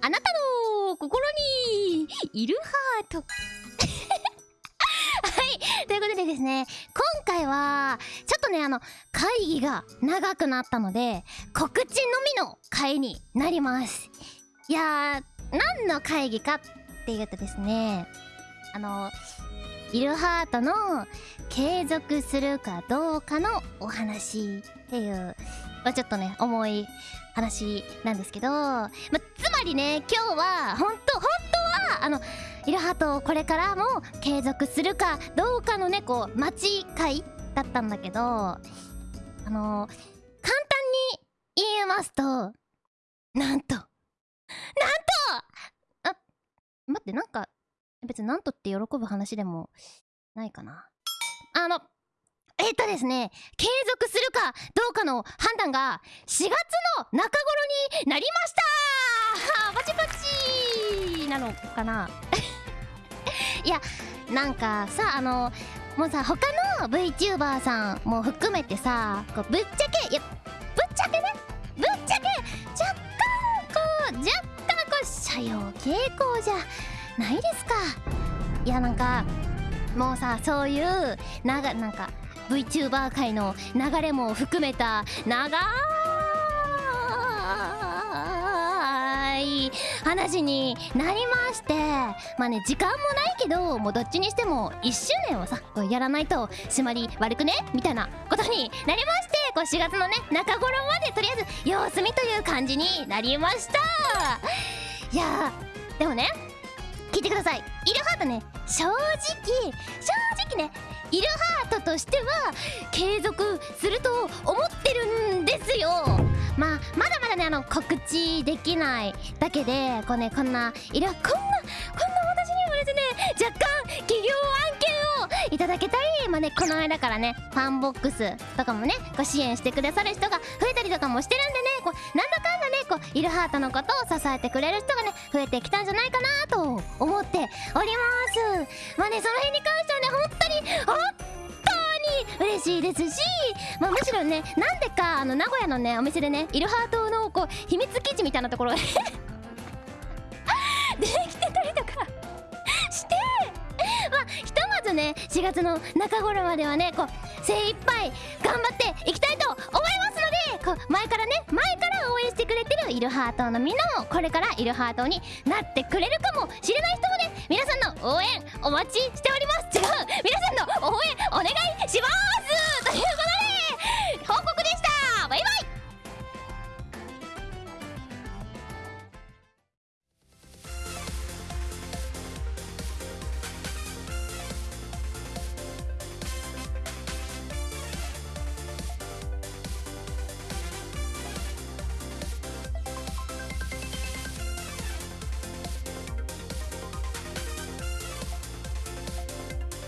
あなたの心にいるハート。はい。ということでですね今回はちょっとねあの会議が長くなったので告知のみの会になります。いやー何の会議かっていうとですねあのイルハートの継続するかどうかのお話っていう、まあ、ちょっとね重い話なんですけど、まあ、つまりね今日は本当本当はあのイルハートこれからも継続するかどうかのねこう待ち会だったんだけどあの簡単に言いますとなんとなんとあ待ってなんか別になんとって喜ぶ話でもないかな。あのえっとですね継続するかどうかの判断が4月の中頃になりました。パチパチなのかな？いやなんかさあのもうさ他の VTuber さんも含めてさこうぶっちゃけいやぶっちゃけねぶっちゃけ若干こう若干こう社用傾向じゃないですか。いやなんかもうさそういうながなんか VTuber 界の流れも含めた。長い話になりましてまあね時間もないけどもうどっちにしても1周年をさこうやらないと締まり悪くね？みたいなことになりましてこう4月のね中頃までとりあえず様子見という感じになりました。いやでもね聞いてください。イルハートね。正直正直ねイルハートとしては継続すると思ってるんですよ。まあまだまだねあの告知できないだけでこうねこんなイルこんなこんな私にもですね若干企業案件をいただけたりまあねこの間からねファンボックスとかもねこう支援してくださる人が増えたりとかもしてるんでねこうなんだかんだイルハートのことを支えてくれる人がね増えてきたんじゃないかなと思っております。まあねその辺に関してはね本当に本当に嬉しいですし、まあ、むしろねなんでかあの名古屋のねお店でねイルハートのこう秘密基地みたいなところできてたりとかしてまあひとまずね4月の中頃まではねこう精一杯頑張っていきたいと思います。こう前からね前から応援してくれてるイルハートのみんなもこれからイルハートになってくれるかもしれない人もね皆さんの応援お待ちしております違う皆さんの応援お願いします